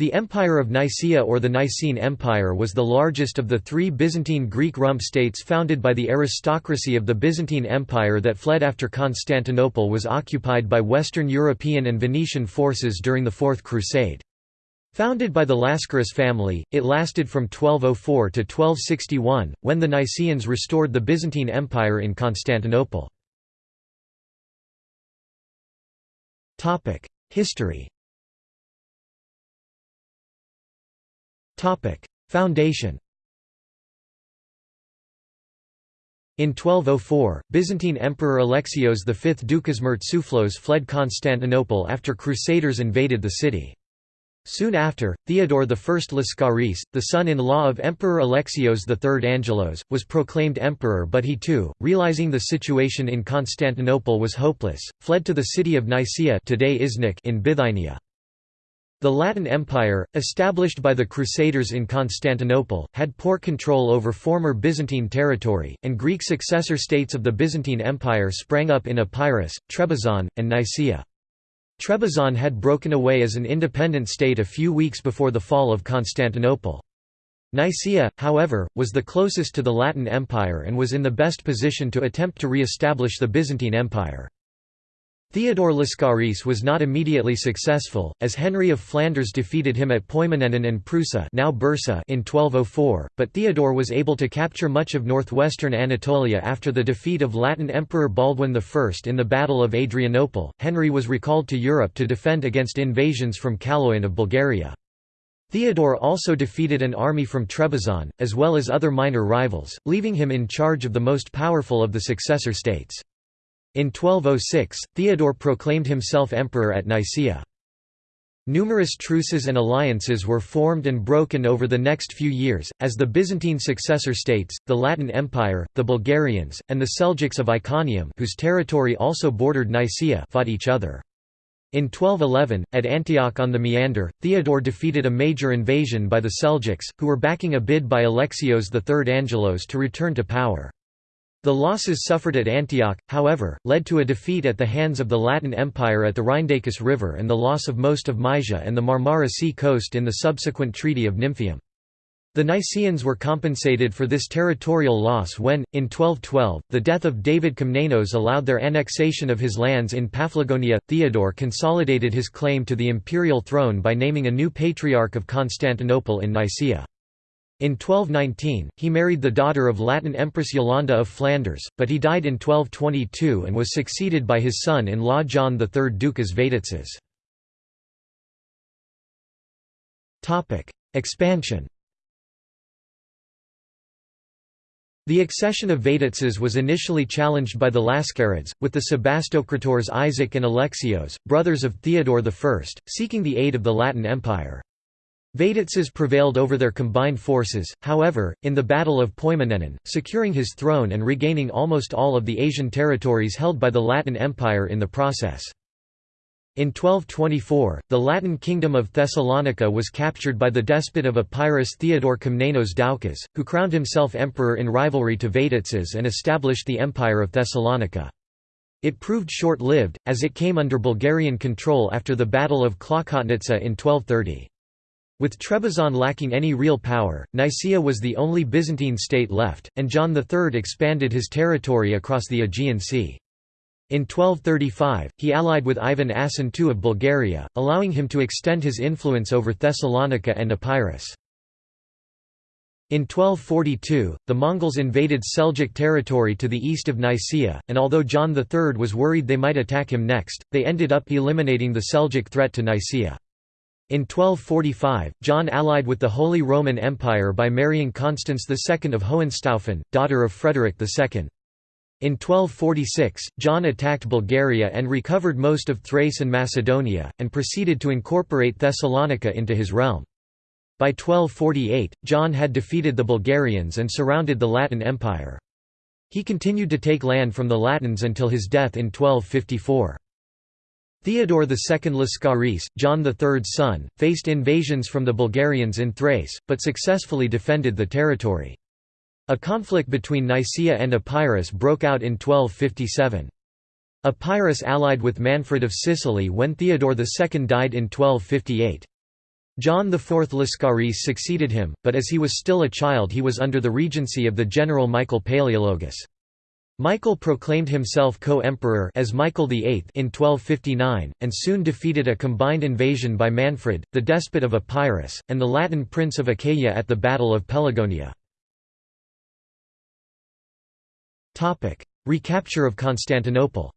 The Empire of Nicaea or the Nicene Empire was the largest of the three Byzantine Greek rump states founded by the aristocracy of the Byzantine Empire that fled after Constantinople was occupied by Western European and Venetian forces during the Fourth Crusade. Founded by the Lascaris family, it lasted from 1204 to 1261, when the Nicaeans restored the Byzantine Empire in Constantinople. History Foundation In 1204, Byzantine Emperor Alexios V Doukas Mourtzouphlos fled Constantinople after Crusaders invaded the city. Soon after, Theodore I Lascaris, the son-in-law of Emperor Alexios III Angelos, was proclaimed emperor but he too, realizing the situation in Constantinople was hopeless, fled to the city of Nicaea today in Bithynia. The Latin Empire, established by the Crusaders in Constantinople, had poor control over former Byzantine territory, and Greek successor states of the Byzantine Empire sprang up in Epirus, Trebizond, and Nicaea. Trebizond had broken away as an independent state a few weeks before the fall of Constantinople. Nicaea, however, was the closest to the Latin Empire and was in the best position to attempt to re-establish the Byzantine Empire. Theodore Lascaris was not immediately successful, as Henry of Flanders defeated him at Poimanenon and Prusa now Bursa in 1204, but Theodore was able to capture much of northwestern Anatolia after the defeat of Latin Emperor Baldwin I in the Battle of Adrianople. Henry was recalled to Europe to defend against invasions from Kaloyan of Bulgaria. Theodore also defeated an army from Trebizond, as well as other minor rivals, leaving him in charge of the most powerful of the successor states. In 1206, Theodore proclaimed himself emperor at Nicaea. Numerous truces and alliances were formed and broken over the next few years, as the Byzantine successor states, the Latin Empire, the Bulgarians, and the Seljuks of Iconium whose territory also bordered Nicaea fought each other. In 1211, at Antioch on the Meander, Theodore defeated a major invasion by the Seljuks, who were backing a bid by Alexios III Angelos to return to power. The losses suffered at Antioch, however, led to a defeat at the hands of the Latin Empire at the Rhyndacus River and the loss of most of Mysia and the Marmara Sea coast in the subsequent Treaty of Nymphium. The Nicaeans were compensated for this territorial loss when, in 1212, the death of David Komnenos allowed their annexation of his lands in Paphlagonia. Theodore consolidated his claim to the imperial throne by naming a new patriarch of Constantinople in Nicaea. In 1219, he married the daughter of Latin Empress Yolanda of Flanders, but he died in 1222 and was succeeded by his son-in-law John III Ducas Vatatzes. Expansion The accession of Vatatzes was initially challenged by the Lascarids, with the Sebastokrators Isaac and Alexios, brothers of Theodore I, seeking the aid of the Latin Empire. Vatatzes prevailed over their combined forces, however, in the Battle of Poimanenon, securing his throne and regaining almost all of the Asian territories held by the Latin Empire in the process. In 1224, the Latin kingdom of Thessalonica was captured by the despot of Epirus Theodore Komnenos Doukas, who crowned himself emperor in rivalry to Vatatzes and established the Empire of Thessalonica. It proved short-lived, as it came under Bulgarian control after the Battle of Klokotnitsa in 1230. With Trebizond lacking any real power, Nicaea was the only Byzantine state left, and John III expanded his territory across the Aegean Sea. In 1235, he allied with Ivan Asen II of Bulgaria, allowing him to extend his influence over Thessalonica and Epirus. In 1242, the Mongols invaded Seljuk territory to the east of Nicaea, and although John III was worried they might attack him next, they ended up eliminating the Seljuk threat to Nicaea. In 1245, John allied with the Holy Roman Empire by marrying Constance II of Hohenstaufen, daughter of Frederick II. In 1246, John attacked Bulgaria and recovered most of Thrace and Macedonia, and proceeded to incorporate Thessalonica into his realm. By 1248, John had defeated the Bulgarians and surrounded the Latin Empire. He continued to take land from the Latins until his death in 1254. Theodore II Lascaris, John III's son, faced invasions from the Bulgarians in Thrace, but successfully defended the territory. A conflict between Nicaea and Epirus broke out in 1257. Epirus allied with Manfred of Sicily when Theodore II died in 1258. John IV Lascaris succeeded him, but as he was still a child he was under the regency of the general Michael Palaeologus. Michael proclaimed himself co-emperor as Michael VIII in 1259, and soon defeated a combined invasion by Manfred, the despot of Epirus, and the Latin prince of Achaia at the Battle of Pelagonia. Recapture of Constantinople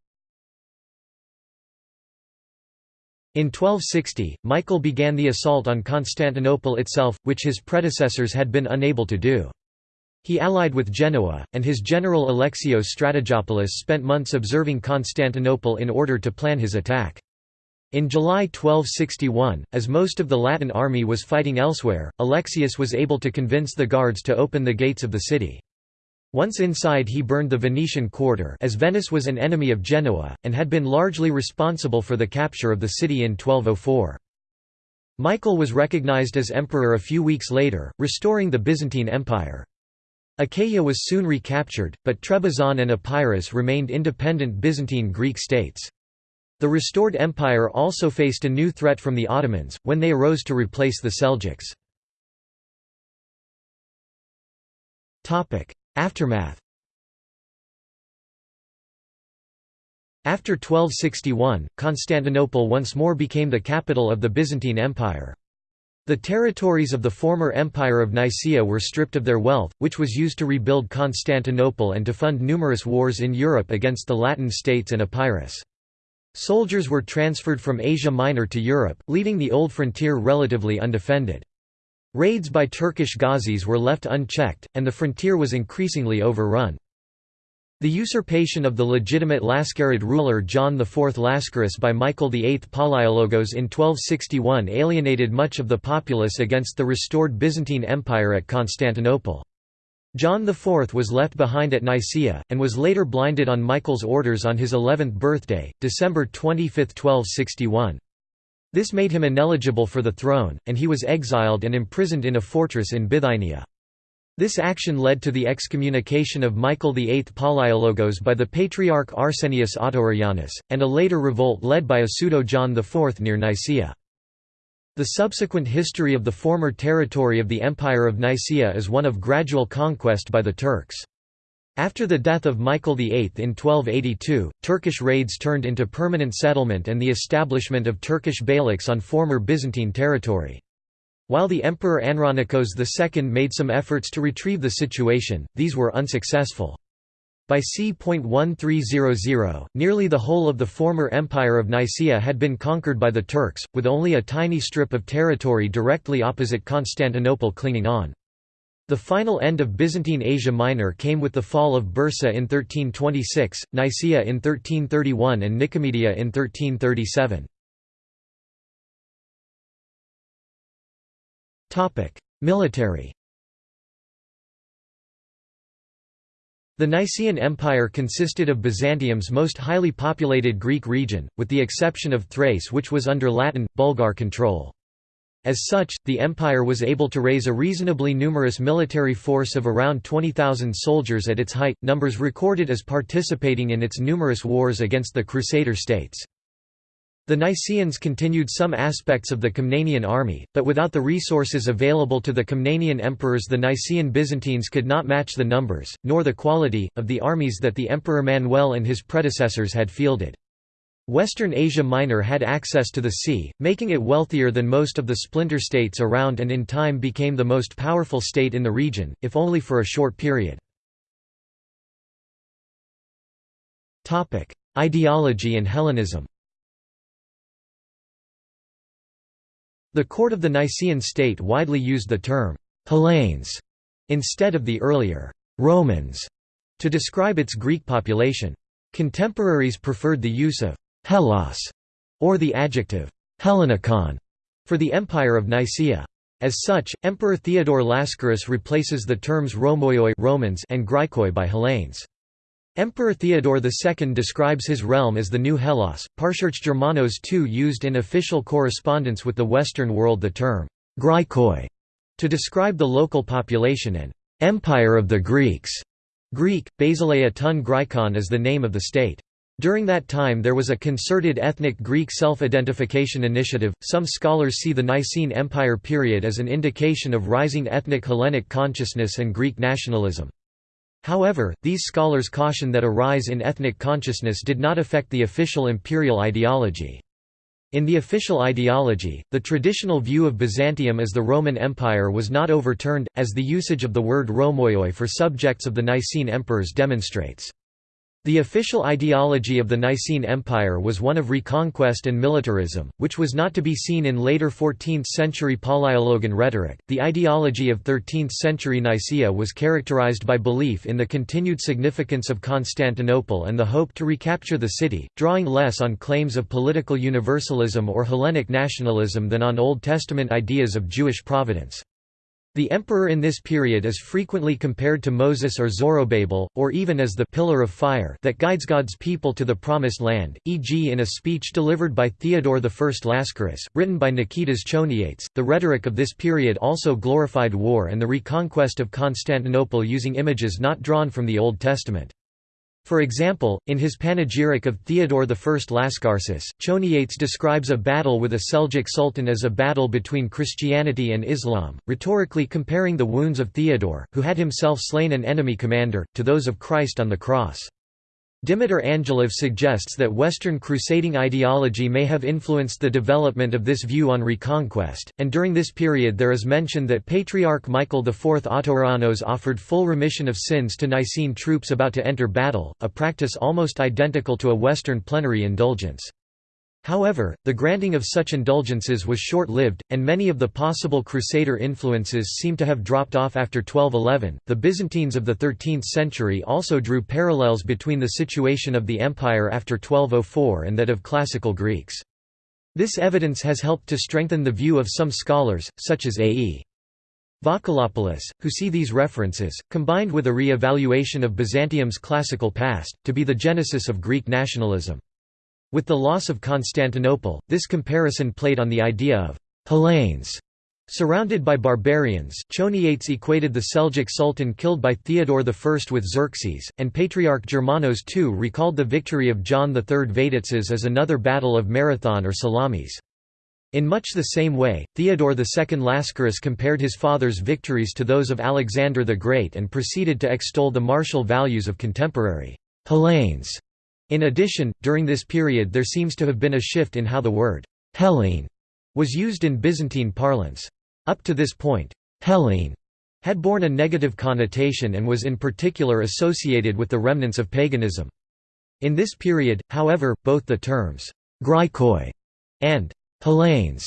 In 1260, Michael began the assault on Constantinople itself, which his predecessors had been unable to do. He allied with Genoa, and his general Alexios Strategopoulos spent months observing Constantinople in order to plan his attack. In July 1261, as most of the Latin army was fighting elsewhere, Alexius was able to convince the guards to open the gates of the city. Once inside he burned the Venetian quarter as Venice was an enemy of Genoa, and had been largely responsible for the capture of the city in 1204. Michael was recognized as emperor a few weeks later, restoring the Byzantine Empire. Achaia was soon recaptured, but Trebizond and Epirus remained independent Byzantine Greek states. The restored empire also faced a new threat from the Ottomans, when they arose to replace the Seljuks. Aftermath After 1261, Constantinople once more became the capital of the Byzantine Empire. The territories of the former Empire of Nicaea were stripped of their wealth, which was used to rebuild Constantinople and to fund numerous wars in Europe against the Latin states and Epirus. Soldiers were transferred from Asia Minor to Europe, leaving the old frontier relatively undefended. Raids by Turkish Ghazis were left unchecked, and the frontier was increasingly overrun. The usurpation of the legitimate Lascarid ruler John IV Lascaris by Michael VIII Palaiologos in 1261 alienated much of the populace against the restored Byzantine Empire at Constantinople. John IV was left behind at Nicaea, and was later blinded on Michael's orders on his 11th birthday, December 25, 1261. This made him ineligible for the throne, and he was exiled and imprisoned in a fortress in Bithynia. This action led to the excommunication of Michael VIII Palaiologos by the Patriarch Arsenius Autoreianus, and a later revolt led by a pseudo-John IV near Nicaea. The subsequent history of the former territory of the Empire of Nicaea is one of gradual conquest by the Turks. After the death of Michael VIII in 1282, Turkish raids turned into permanent settlement and the establishment of Turkish beyliks on former Byzantine territory. While the Emperor Andronikos II made some efforts to retrieve the situation, these were unsuccessful. By c. 1300, nearly the whole of the former Empire of Nicaea had been conquered by the Turks, with only a tiny strip of territory directly opposite Constantinople clinging on. The final end of Byzantine Asia Minor came with the fall of Bursa in 1326, Nicaea in 1331 and Nicomedia in 1337. Military The Nicaean Empire consisted of Byzantium's most highly populated Greek region, with the exception of Thrace which was under Latin, Bulgar control. As such, the empire was able to raise a reasonably numerous military force of around 20,000 soldiers at its height, numbers recorded as participating in its numerous wars against the Crusader states. The Nicaeans continued some aspects of the Komnenian army, but without the resources available to the Komnenian emperors the Nicaean Byzantines could not match the numbers, nor the quality, of the armies that the Emperor Manuel and his predecessors had fielded. Western Asia Minor had access to the sea, making it wealthier than most of the splinter states around and in time became the most powerful state in the region, if only for a short period. Ideology and Hellenism The court of the Nicaean state widely used the term «Hellenes» instead of the earlier «Romans» to describe its Greek population. Contemporaries preferred the use of Hellas, or the adjective Hellenikon, for the Empire of Nicaea. As such, Emperor Theodore Lascaris replaces the terms Romoioi Romans and Graikoi by Hellenes. Emperor Theodore II describes his realm as the New Hellas. Patriarch Germanos II used in official correspondence with the Western world the term Graikoi to describe the local population and Empire of the Greeks. Greek, Basileia ton Graikon is the name of the state. During that time there was a concerted ethnic Greek self-identification initiative. Some scholars see the Nicene Empire period as an indication of rising ethnic Hellenic consciousness and Greek nationalism. However, these scholars caution that a rise in ethnic consciousness did not affect the official imperial ideology. In the official ideology, the traditional view of Byzantium as the Roman Empire was not overturned, as the usage of the word Romoioi for subjects of the Nicene emperors demonstrates. The official ideology of the Nicene Empire was one of reconquest and militarism, which was not to be seen in later 14th century Palaiologan rhetoric. The ideology of 13th century Nicaea was characterized by belief in the continued significance of Constantinople and the hope to recapture the city, drawing less on claims of political universalism or Hellenic nationalism than on Old Testament ideas of Jewish providence. The emperor in this period is frequently compared to Moses or Zorobabel, or even as the pillar of fire that guides God's people to the Promised Land, e.g. in a speech delivered by Theodore I Lascaris, written by Niketas Choniates. The rhetoric of this period also glorified war and the reconquest of Constantinople using images not drawn from the Old Testament. For example, in his panegyric of Theodore I Lascaris, Choniates describes a battle with a Seljuk sultan as a battle between Christianity and Islam, rhetorically comparing the wounds of Theodore, who had himself slain an enemy commander, to those of Christ on the cross. Dimitar Angelov suggests that Western crusading ideology may have influenced the development of this view on reconquest, and during this period there is mention that Patriarch Michael IV Autoreianos offered full remission of sins to Nicene troops about to enter battle, a practice almost identical to a Western plenary indulgence. However, the granting of such indulgences was short-lived, and many of the possible Crusader influences seem to have dropped off after 1211. The Byzantines of the 13th century also drew parallels between the situation of the empire after 1204 and that of classical Greeks. This evidence has helped to strengthen the view of some scholars, such as A.E. Vakalopoulos, who see these references, combined with a re-evaluation of Byzantium's classical past, to be the genesis of Greek nationalism. With the loss of Constantinople, this comparison played on the idea of Hellenes Surrounded by barbarians, Choniates equated the Seljuk Sultan killed by Theodore I with Xerxes, and Patriarch Germanos II recalled the victory of John III Vatatzes as another battle of Marathon or Salamis. In much the same way, Theodore II Lascaris compared his father's victories to those of Alexander the Great and proceeded to extol the martial values of contemporary Hellenes in addition, during this period there seems to have been a shift in how the word «Hellene» was used in Byzantine parlance. Up to this point, «Hellene» had borne a negative connotation and was in particular associated with the remnants of paganism. In this period, however, both the terms «Graikoi» and «Hellenes»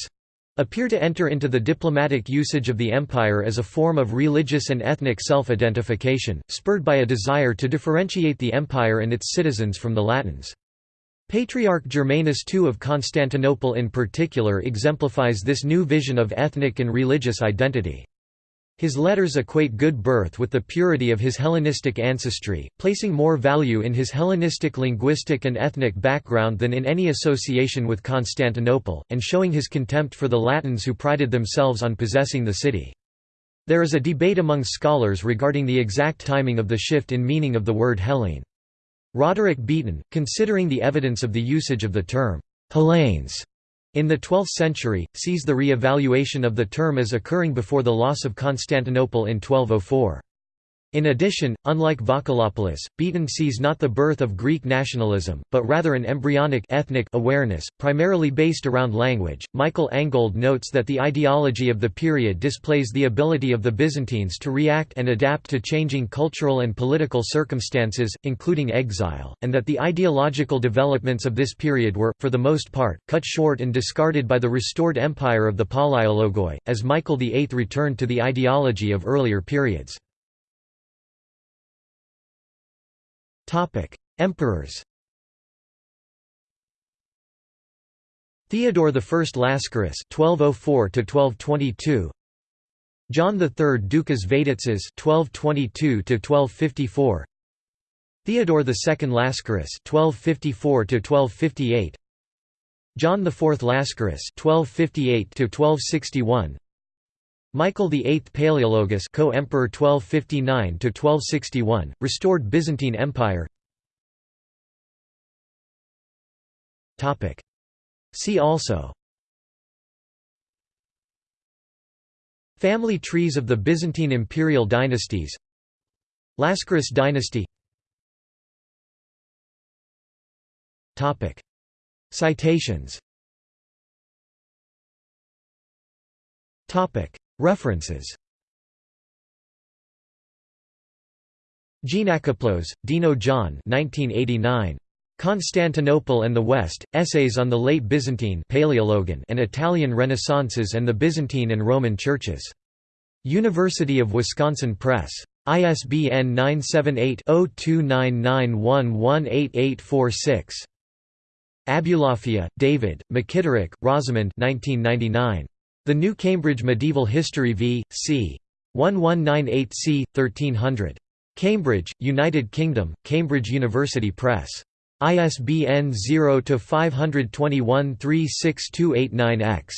appear to enter into the diplomatic usage of the empire as a form of religious and ethnic self-identification, spurred by a desire to differentiate the empire and its citizens from the Latins. Patriarch Germanus II of Constantinople in particular exemplifies this new vision of ethnic and religious identity. His letters equate good birth with the purity of his Hellenistic ancestry, placing more value in his Hellenistic linguistic and ethnic background than in any association with Constantinople, and showing his contempt for the Latins who prided themselves on possessing the city. There is a debate among scholars regarding the exact timing of the shift in meaning of the word Hellene. Roderick Beaton, considering the evidence of the usage of the term Hellenes in the 12th century, sees the re-evaluation of the term as occurring before the loss of Constantinople in 1204. In addition, unlike Vakalopoulos, Beaton sees not the birth of Greek nationalism, but rather an embryonic ethnic awareness, primarily based around language. Michael Angold notes that the ideology of the period displays the ability of the Byzantines to react and adapt to changing cultural and political circumstances, including exile, and that the ideological developments of this period were, for the most part, cut short and discarded by the restored empire of the Palaiologoi, as Michael VIII returned to the ideology of earlier periods. Emperors. Theodore I Lascaris (1204–1222), John III Ducas Vatatzes (1222–1254), Theodore II Lascaris (1254–1258), John IV Lascaris (1258–1261). Michael VIII Palaiologus co-emperor 1259–1261, restored Byzantine Empire. See also. Family trees of the Byzantine imperial dynasties. Lascaris dynasty. Citations References Jean Geanakoplos, Deno John 1989. Constantinople and the West, Essays on the Late Byzantine and Italian Renaissances and the Byzantine and Roman Churches. University of Wisconsin Press. ISBN 978-0299118846. Abulafia, David, McKitterick, Rosamond 1999. The New Cambridge Medieval History v. c. 1198 c. 1300. Cambridge, United Kingdom, Cambridge University Press. ISBN 0-521-36289-X.